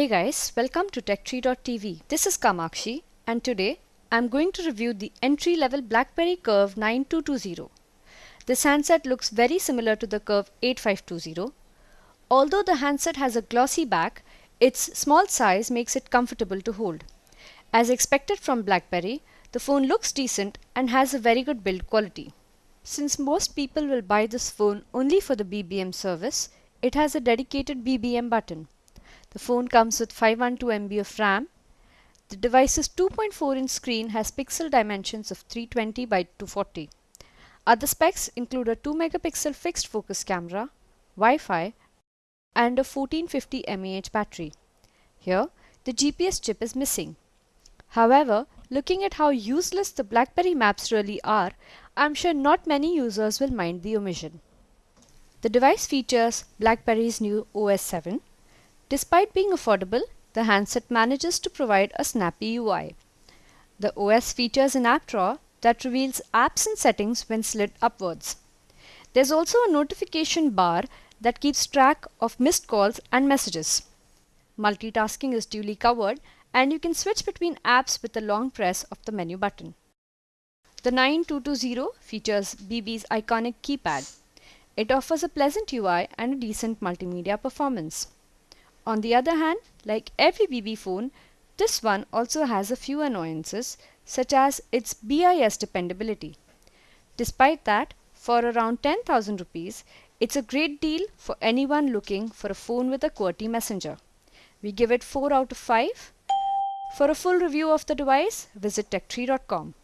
Hey guys, welcome to TechTree.tv. This is Kamakshi and today I'm going to review the entry-level BlackBerry Curve 9220. This handset looks very similar to the Curve 8520. Although the handset has a glossy back, its small size makes it comfortable to hold. As expected from BlackBerry, the phone looks decent and has a very good build quality. Since most people will buy this phone only for the BBM service, it has a dedicated BBM button. The phone comes with 512 MB of RAM. The device's 2.4 inch screen has pixel dimensions of 320 by 240. Other specs include a 2 megapixel fixed focus camera, Wi-Fi and a 1450 mAh battery. Here, the GPS chip is missing. However, looking at how useless the BlackBerry maps really are, I'm sure not many users will mind the omission. The device features BlackBerry's new OS 7. Despite being affordable, the handset manages to provide a snappy UI. The OS features an app drawer that reveals apps and settings when slid upwards. There's also a notification bar that keeps track of missed calls and messages. Multitasking is duly covered and you can switch between apps with a long press of the menu button. The 9220 features BB's iconic keypad. It offers a pleasant UI and a decent multimedia performance. On the other hand, like every BB phone, this one also has a few annoyances such as its BIS dependability. Despite that, for around 10,000 rupees, it's a great deal for anyone looking for a phone with a QWERTY messenger. We give it 4 out of 5. For a full review of the device, visit techtree.com.